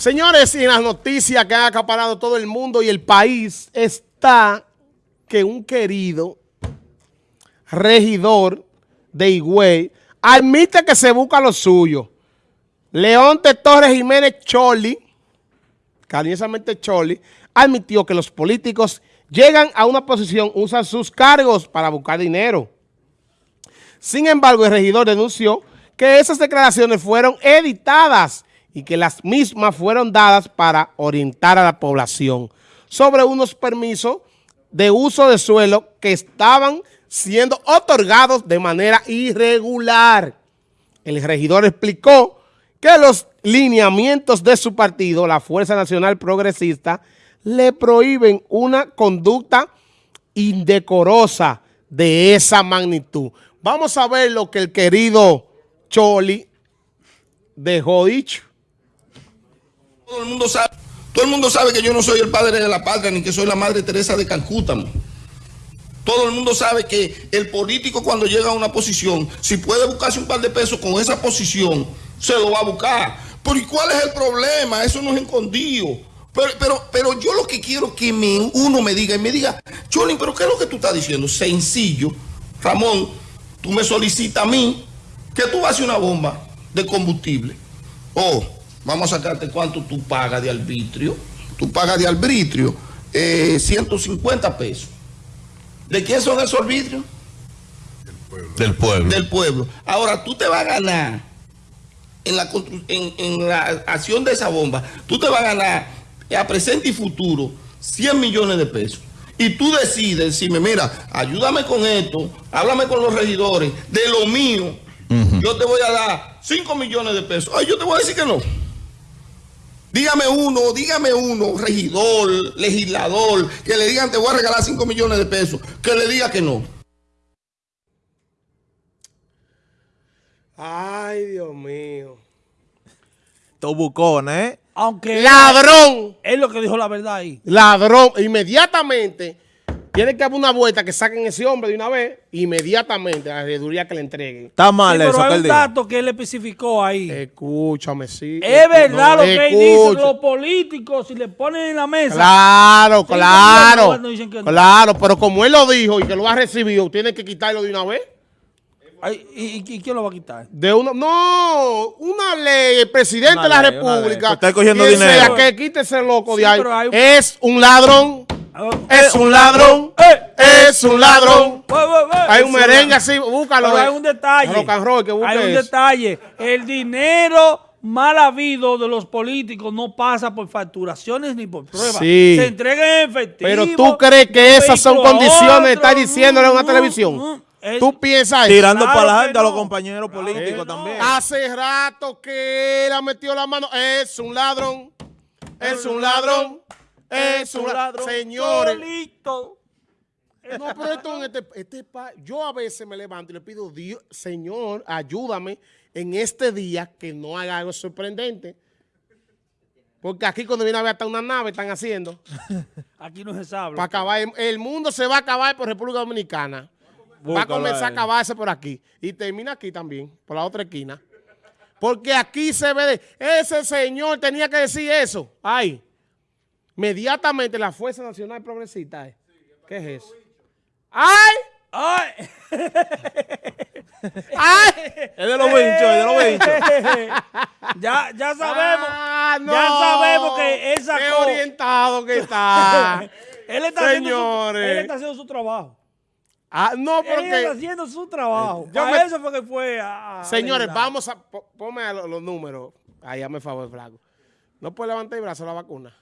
Señores, y en las noticias que han acaparado todo el mundo y el país está que un querido regidor de Higüey admite que se busca lo suyo. León de Torres Jiménez Choli, cariñosamente Choli, admitió que los políticos llegan a una posición, usan sus cargos para buscar dinero. Sin embargo, el regidor denunció que esas declaraciones fueron editadas y que las mismas fueron dadas para orientar a la población sobre unos permisos de uso de suelo que estaban siendo otorgados de manera irregular. El regidor explicó que los lineamientos de su partido, la Fuerza Nacional Progresista, le prohíben una conducta indecorosa de esa magnitud. Vamos a ver lo que el querido Choli dejó dicho. Todo el mundo sabe, todo el mundo sabe que yo no soy el padre de la patria ni que soy la madre Teresa de Calcuta. Todo el mundo sabe que el político cuando llega a una posición, si puede buscarse un par de pesos con esa posición, se lo va a buscar. Pero ¿y cuál es el problema? Eso no es escondido. Pero, pero, yo lo que quiero que uno me diga y me diga, Cholín, pero ¿qué es lo que tú estás diciendo? Sencillo. Ramón, tú me solicitas a mí que tú hacer una bomba de combustible. Oh, Vamos a sacarte cuánto tú pagas de arbitrio. Tú pagas de arbitrio 150 eh, pesos. ¿De quién son esos arbitrios? Del pueblo. Del pueblo. Ahora, tú te vas a ganar en la, en, la acción de esa bomba, tú te vas a ganar a presente y futuro 100 millones de pesos. Y tú decides decirme, mira, ayúdame con esto, háblame con los regidores, de lo mío, yo te voy a dar 5 millones de pesos. Ay, yo te voy a decir que no. Dígame uno, dígame uno, regidor, legislador, que le digan te voy a regalar 5 millones de pesos, que le diga que no. Ay, Dios mío. Todo bucón, ¿eh? Aunque... ¡Ladrón! Es lo que dijo la verdad ahí. Ladrón. Inmediatamente tiene que haber una vuelta que saquen ese hombre de una vez, inmediatamente, a la reduría que le entreguen. Está mal sí, eso. Pero hay un dato que él especificó ahí. Escúchame, sí. Es verdad lo que él dice, los políticos, si le ponen en la mesa. Claro, claro. claro, pero como él lo dijo y que lo ha recibido, tiene que quitarlo de una vez. ¿y, quién lo va a quitar? De uno, no, una ley, el presidente de la República. Está cogiendo dinero. que quite ese loco de ahí. Es un ladrón. Es un ladrón. Es un ladrón. Hay un merengue así, búscalo. hay un detalle. hay un detalle. El dinero mal habido de los políticos no pasa por facturaciones ni por pruebas. Se entrega en efectivo. Pero tú crees que esas son condiciones, está diciéndole en una televisión. Tú piensas Tirando para adelante a los compañeros políticos también. Hace rato que él ha metido la mano. Es un ladrón. Es un ladrón. Es un ladrón. Señores. No, pero esto en este, este yo a veces me levanto y le pido, Dios, Señor, ayúdame en este día que no haga algo sorprendente. Porque aquí cuando viene a ver hasta una nave están haciendo. aquí no se sabe. Para acabar, el mundo se va a acabar por República Dominicana. va a comenzar a acabarse por aquí. Y termina aquí también, por la otra esquina. Porque aquí se ve, ese señor tenía que decir eso. Ay. Inmediatamente la Fuerza Nacional Progresista. Eh. ¿Qué es eso? ¡Ay! ¡Ay! ¡Ay! Es de los bichos, es de los bichos. ya, ya sabemos. Ah, ya sabemos que esa Qué orientado que está. él, está Haciendo su, él está haciendo su trabajo. Ah, no, porque... Él está haciendo su trabajo. Yo Para eso fue que fue a... Señores, vamos a... Ponme los, los números. Ahí, me favor, flaco. No puede levantar el brazo la vacuna.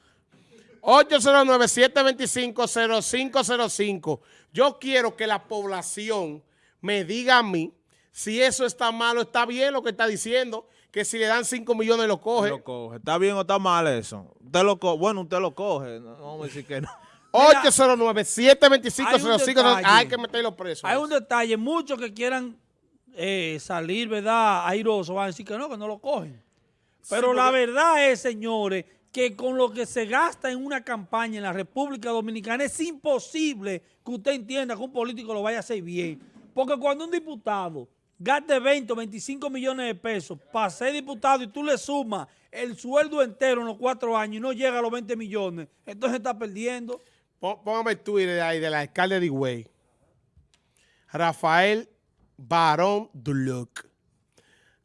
809-725-0505. Yo quiero que la población me diga a mí si eso está mal o está bien lo que está diciendo, que si le dan 5 millones lo coge. Lo coge. ¿Está bien o está mal eso? Usted lo Bueno, usted lo coge. No, vamos a decir que no. 809-725-0505. Hay que meterlo preso. Hay un detalle. Muchos que quieran eh, salir, ¿verdad? Airoso van a decir que no, que no lo cogen. Pero la verdad es, señores, que con lo que se gasta en una campaña en la República Dominicana es imposible que usted entienda que un político lo vaya a hacer bien. Porque cuando un diputado gaste 20 o 25 millones de pesos para ser diputado y tú le sumas el sueldo entero en los cuatro años y no llega a los 20 millones, entonces está perdiendo. Pó- Póngame el Twitter ahí del alcalde de Higüey. Rafael Barón Duluc.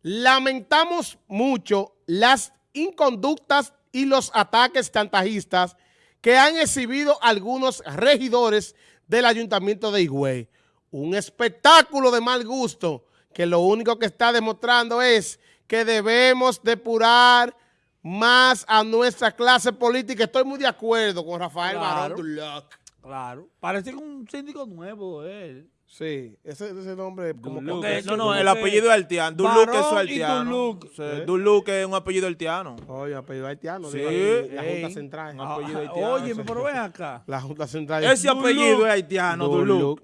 Lamentamos mucho las inconductas y los ataques chantajistas que han exhibido algunos regidores del ayuntamiento de Higüey. Un espectáculo de mal gusto que lo único que está demostrando es que debemos depurar más a nuestra clase política. Estoy muy de acuerdo con Rafael Claro. Barón. Claro. Parece que un síndico nuevo él. Sí, ese, ese nombre como Duluc. Porque No, no, como el apellido es haitiano. Duluc es haitiano. Duluc. Sí, ¿Eh? Duluc es un apellido haitiano. Oye, apellido haitiano. Sí, ahí, la. Junta Central. Ah, apellido Ah, haitiano, Oye, pero ven acá. La Junta Central. Ese Duluc. apellido es haitiano, Duluc.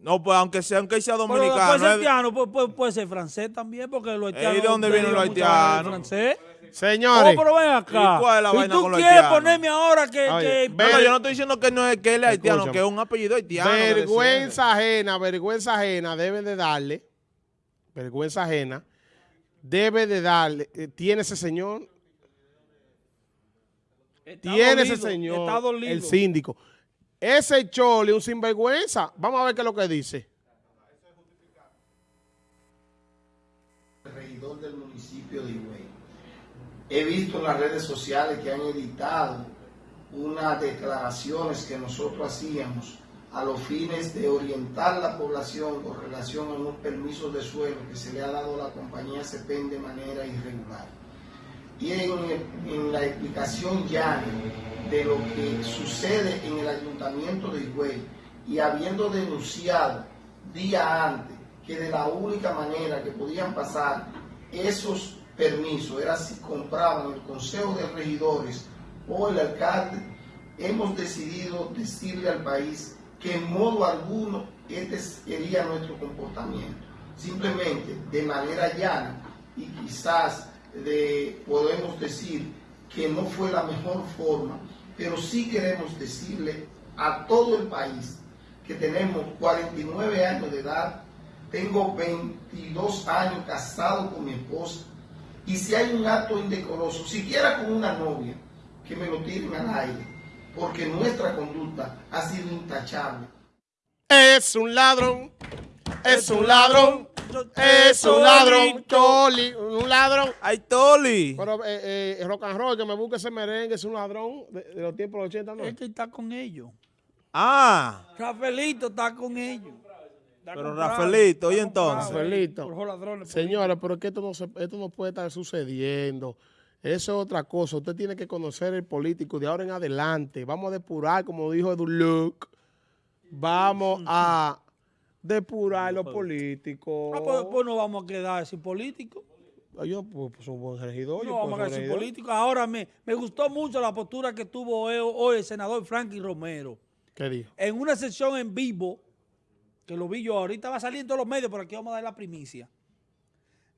No, pues aunque sea, aunque sea Pero dominicano. puede ser es- haitiano, puede, puede- puede ser francés también, porque los haitianos... ¿y de dónde vienen los haitianos? francés. Señores, Oh, pero ven acá. ¿Y cuál es la vaina tú con los quieres haitianos? ponerme ahora que... Oye, que- No, no, yo no estoy diciendo que no es que él es haitiano, Escúchame. que es un apellido haitiano. vergüenza ajena, vergüenza ajena debe de darle, vergüenza ajena, debe de darle, eh, tiene ese señor, Está tiene ese dolido, señor, Está dolido. el síndico. Ese chole, un sinvergüenza, vamos a ver qué es lo que dice. regidor del municipio de Higüey. He visto en las redes sociales que han editado unas declaraciones que nosotros hacíamos a los fines de orientar la población con relación a unos permisos de suelo que se le ha dado a la compañía CEPEN de manera irregular. Y en la explicación ya de lo que sucede en el ayuntamiento de Higüey y habiendo denunciado día antes que de la única manera que podían pasar esos permisos era si compraban el Consejo de Regidores o el alcalde, hemos decidido decirle al país que en modo alguno este sería nuestro comportamiento. Simplemente de manera llana y quizás de, podemos decir que no fue la mejor forma, pero sí queremos decirle a todo el país que tenemos 49 años de edad, tengo 22 años casado con mi esposa, y si hay un acto indecoroso, siquiera con una novia, que me lo tiren al aire, porque nuestra conducta ha sido intachable. Es un ladrón, es un ladrón, es un ladrón, choli, un ladrón. ¡Ay, Toli! Pero eh, eh, rock and roll, que me busque ese merengue, es un ladrón de, de los tiempos de los 80, ¿no? Es que está con ellos. Ah, Rafaelito está con ellos. Está Pero comprado, Rafaelito, ¿y entonces? Rafaelito. Señores, pero es que esto no, se- esto no puede estar sucediendo. Eso es otra cosa. Usted tiene que conocer el político de ahora en adelante. Vamos a depurar, como dijo Edu Luke. Vamos a depurar los políticos. Ah, pues, pues no vamos a quedar sin políticos. Ay, Yo pues, pues, soy un buen regidor. yo No vamos a quedar sin políticos. Ahora me, me gustó mucho la postura que tuvo hoy, hoy el senador Franklin Romero. ¿Qué dijo? En una sesión en vivo, que lo vi yo, ahorita va a salir en todos los medios, pero aquí vamos a dar la primicia.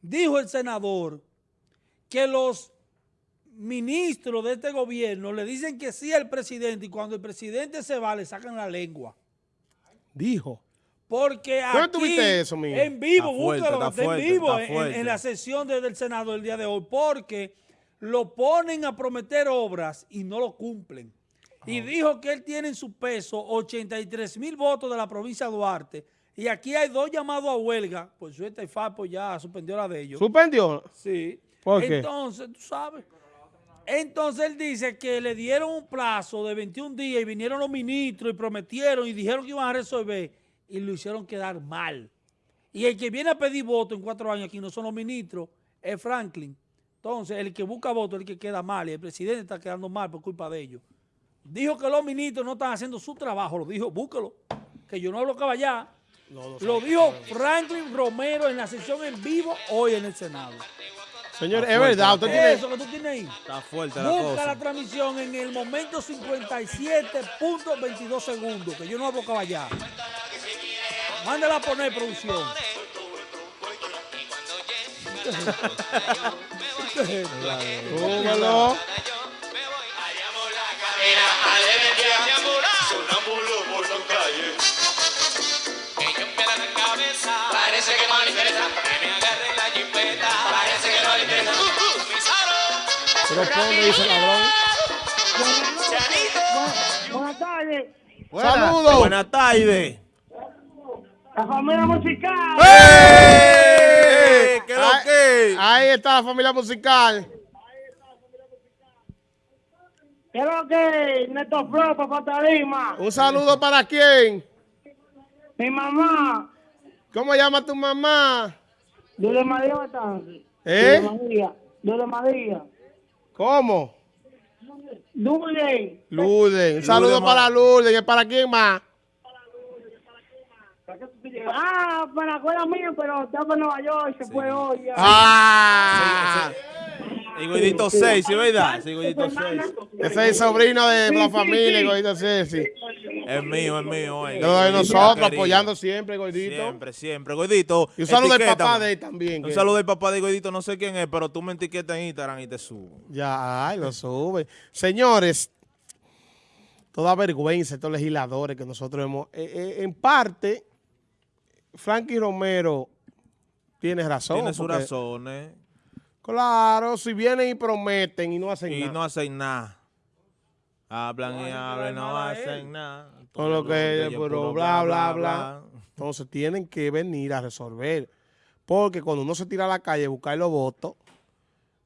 Dijo el senador que los ministros de este gobierno le dicen que sí al presidente y cuando el presidente se va le sacan la lengua. Dijo. Porque ¿Dónde aquí, tuviste eso, mijo? en vivo, fuerte, búscalo, está en vivo está en- la sesión de- del Senado el día de hoy, porque lo ponen a prometer obras y no lo cumplen. Y dijo que él tiene en su peso 83 mil votos de la provincia de Duarte. Y aquí hay dos llamados a huelga. Por suerte, el FAPO ya suspendió la de ellos. ¿Suspendió? Sí. ¿Por qué? Entonces, tú sabes. Entonces él dice que le dieron un plazo de 21 días y vinieron los ministros y prometieron y dijeron que iban a resolver y lo hicieron quedar mal. Y el que viene a pedir voto en cuatro años aquí no son los ministros, es Franklin. Entonces, el que busca voto es el que queda mal y el presidente está quedando mal por culpa de ellos. Dijo que los ministros no están haciendo su trabajo, lo dijo, búscalo, que yo no lo allá. Lo dijo Franklin Romero en la sesión en vivo hoy en el Senado. Señor, es verdad. Usted tiene... Eso que tú tienes ahí. está fuerte la Busca cosa. la transmisión en el momento 57.22 segundos, que yo no hablo allá. Mándala a poner producción. Súbalo. Parece que no le interesa me la. Parece que no le interesa. Dice ladrón. Buenas tardes. Buenas tardes. Buenas tardes la familia musical. ¡Eh! ¿Qué lo Ahí- que? Ahí está la familia musical. Quiero que Neto Flo, papá Tarima, Un saludo para quién. mi mamá, ¿Cómo llama tu mamá? Dule María Batance. ¿Eh? Dule María, Dule María. ¿Cómo? Dule. Lourdes. Un saludo para Lourdes. ¿Y para quién más? Ah, para la escuela mía, pero está para Nueva York, se fue hoy. ya. Ah. Y Goidito 6, ¿sí verdad? Sí, Goidito 6. Ese es el sobrino de la familia, Gordito Ceci. Es mío, es mío. de Goidito nosotros, apoyando siempre, Gordito. Siempre, siempre. Goidito. Y un saludo del papá de él también. Un saludo del papá de Goidito, no sé quién es, pero tú me etiquetas en Instagram y te subo. Ya, ay, lo sube. Señores, toda vergüenza estos legisladores que nosotros hemos... eh, eh, en parte, Frankie Romero tiene razón. Tiene sus razones Claro, si vienen y prometen y no hacen y nada. no hacen nada. Hablan y hablan, no hacen nada. Todo lo que ellos pero bla, bla, bla. Entonces tienen que venir a resolver. Porque cuando uno se tira a la calle a buscar los votos,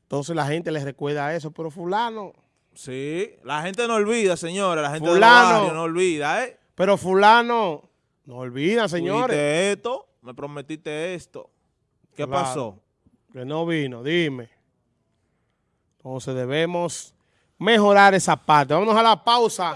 entonces la gente les recuerda eso. Pero fulano, Sí, la gente no olvida, señora. La gente Fulano. no olvida, ¿eh? pero fulano, no olvidan, Tú señores. esto, me prometiste esto. ¿Qué Claro. pasó? Que no vino, dime. Entonces debemos mejorar esa parte. Vámonos a la pausa.